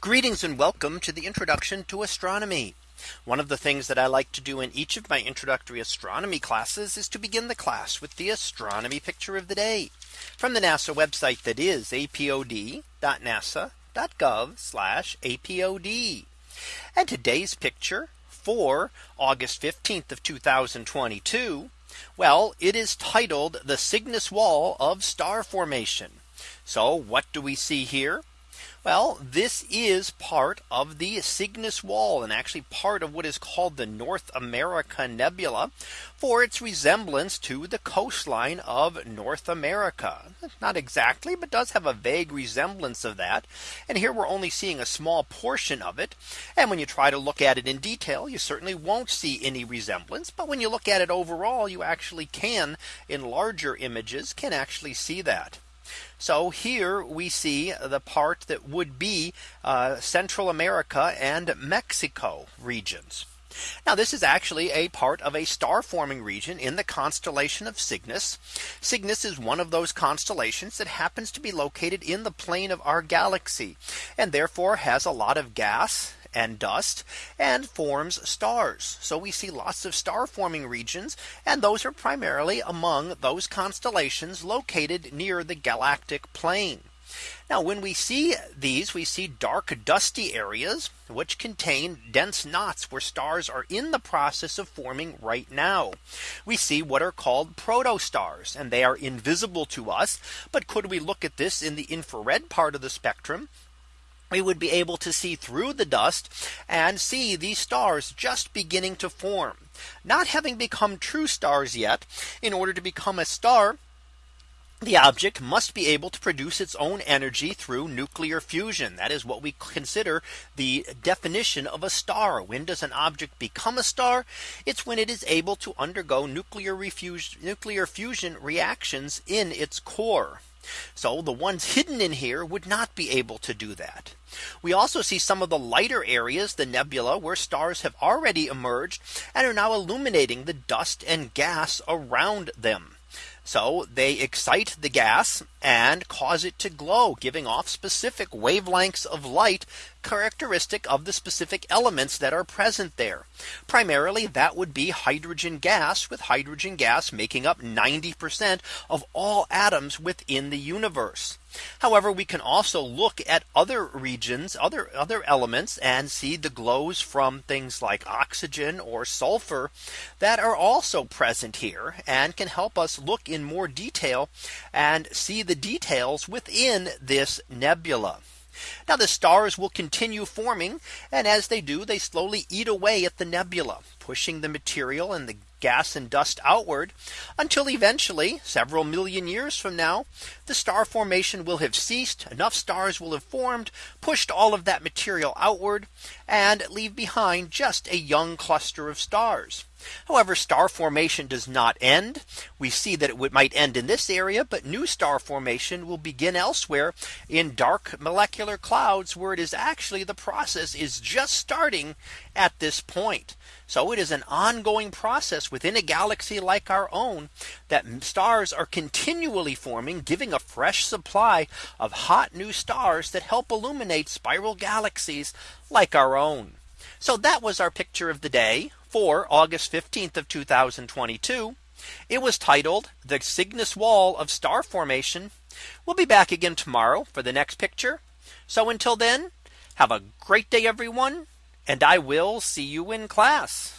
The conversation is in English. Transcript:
Greetings and welcome to the introduction to astronomy. One of the things that I like to do in each of my introductory astronomy classes is to begin the class with the astronomy picture of the day from the NASA website that is apod.nasa.gov apod. And today's picture for August 15th of 2022. Well, it is titled the Cygnus Wall of Star Formation. So what do we see here? Well, this is part of the Cygnus Wall and actually part of what is called the North America Nebula for its resemblance to the coastline of North America. Not exactly, but does have a vague resemblance of that. And here we're only seeing a small portion of it. And when you try to look at it in detail, you certainly won't see any resemblance. But when you look at it overall, you actually can in larger images can actually see that. So here we see the part that would be uh, Central America and Mexico regions. Now this is actually a part of a star forming region in the constellation of Cygnus. Cygnus is one of those constellations that happens to be located in the plane of our galaxy and therefore has a lot of gas and dust and forms stars. So we see lots of star forming regions and those are primarily among those constellations located near the galactic plane. Now when we see these we see dark dusty areas which contain dense knots where stars are in the process of forming right now. We see what are called protostars and they are invisible to us. But could we look at this in the infrared part of the spectrum we would be able to see through the dust and see these stars just beginning to form not having become true stars yet in order to become a star the object must be able to produce its own energy through nuclear fusion. That is what we consider the definition of a star. When does an object become a star? It's when it is able to undergo nuclear, nuclear fusion reactions in its core. So the ones hidden in here would not be able to do that. We also see some of the lighter areas, the nebula, where stars have already emerged and are now illuminating the dust and gas around them. So they excite the gas and cause it to glow, giving off specific wavelengths of light characteristic of the specific elements that are present there. Primarily that would be hydrogen gas with hydrogen gas making up 90% of all atoms within the universe. However, we can also look at other regions, other other elements and see the glows from things like oxygen or sulfur that are also present here and can help us look in more detail and see the details within this nebula. Now the stars will continue forming and as they do they slowly eat away at the nebula pushing the material and the gas and dust outward until eventually several million years from now the star formation will have ceased enough stars will have formed pushed all of that material outward and leave behind just a young cluster of stars. However, star formation does not end. We see that it might end in this area, but new star formation will begin elsewhere in dark molecular clouds where it is actually the process is just starting at this point. So it is an ongoing process within a galaxy like our own that stars are continually forming, giving a fresh supply of hot new stars that help illuminate spiral galaxies like our own. So that was our picture of the day for August 15th of 2022. It was titled the Cygnus Wall of Star Formation. We'll be back again tomorrow for the next picture. So until then, have a great day, everyone. And I will see you in class.